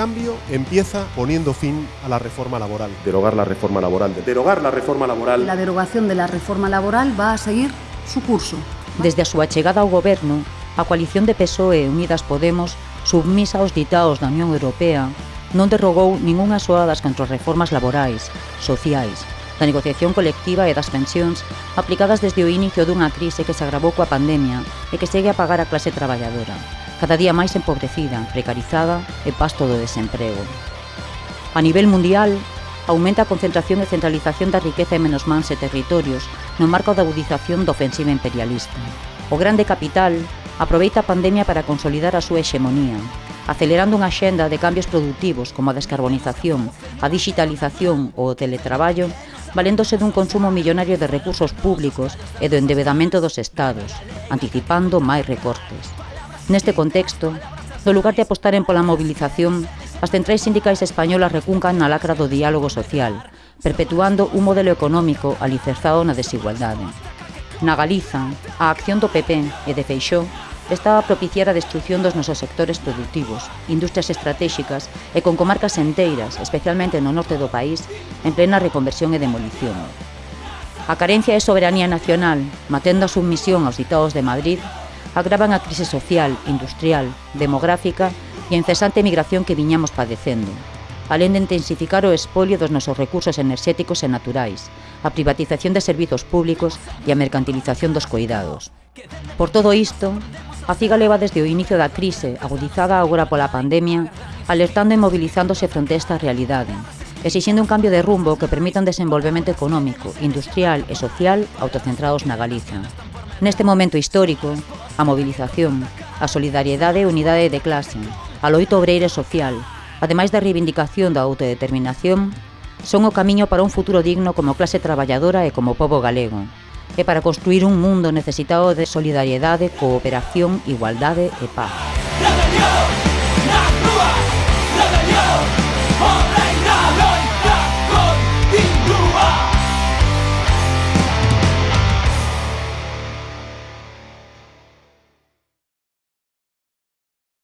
cambio empieza poniendo fin a la reforma laboral. Derogar la reforma laboral. Derogar la reforma laboral. La derogación de la reforma laboral va a seguir su curso. Desde a súa chegada ao goberno, a coalición de PSOE e Unidas Podemos, submisa aos ditaos da Unión Europea, non derrogou ningunha soa das contrarreformas laborais, sociais, da negociación colectiva e das pensións aplicadas desde o inicio dunha crise que se agravou coa pandemia e que segue a pagar a clase traballadora cada día máis empobrecida, precarizada e pasto do desemprego. A nivel mundial, aumenta a concentración e centralización da riqueza en menos mans e territorios no marco da agudización da ofensiva imperialista. O grande capital aproveita a pandemia para consolidar a súa hexemonía, acelerando unha xenda de cambios productivos como a descarbonización, a digitalización ou o teletraballo, valéndose dun consumo millonario de recursos públicos e do endebedamento dos estados, anticipando máis recortes. Neste contexto, no lugar de apostaren pola mobilización, as centrais sindicais españolas recuncan na lacra do diálogo social, perpetuando un modelo económico alicerzado na desigualdade. Na Galiza, a acción do PP e de Feixó estaba a propiciar a destrucción dos nosos sectores productivos, industrias estratégicas e con comarcas enteiras, especialmente no norte do país, en plena reconversión e demolición. A carencia de soberanía nacional, matendo a submisión aos ditados de Madrid, agravan a crise social, industrial, demográfica e a incesante migración que viñamos padecendo, alén de intensificar o espolio dos nosos recursos enerxéticos e naturais, a privatización de servizos públicos e a mercantilización dos coidados. Por todo isto, a CIGA leva desde o inicio da crise, agudizada agora pola pandemia, alertando e mobilizándose fronte a esta realidade, exixindo un cambio de rumbo que permita un desenvolvemento económico, industrial e social autocentrados na Galiza. Neste momento histórico, a mobilización, a solidariedade e unidade de clase, a loito obreira social, ademais da reivindicación da autodeterminación, son o camiño para un futuro digno como clase traballadora e como povo galego, e para construir un mundo necesitado de solidariedade, cooperación, igualdade e paz.